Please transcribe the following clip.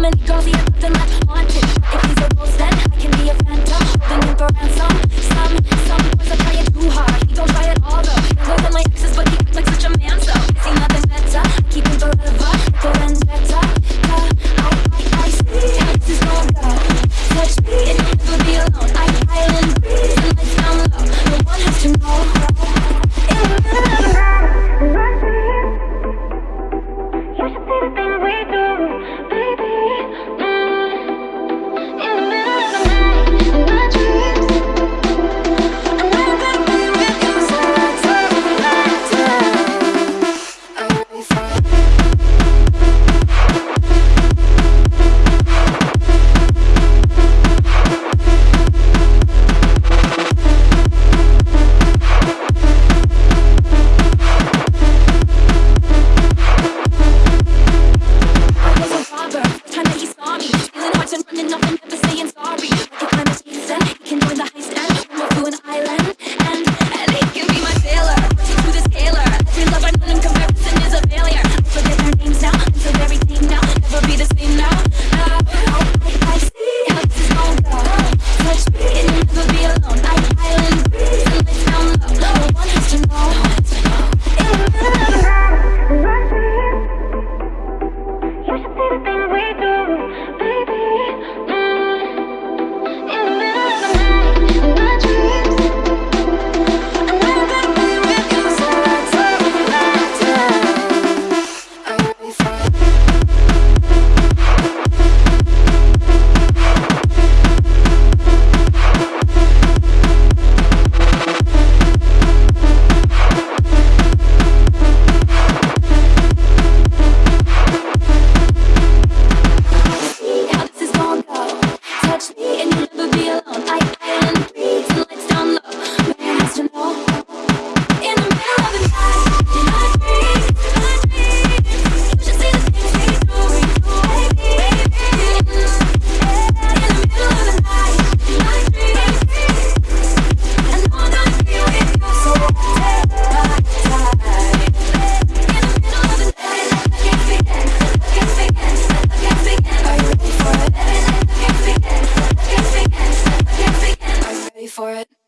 I'm in cozy, nothing left haunted. for it.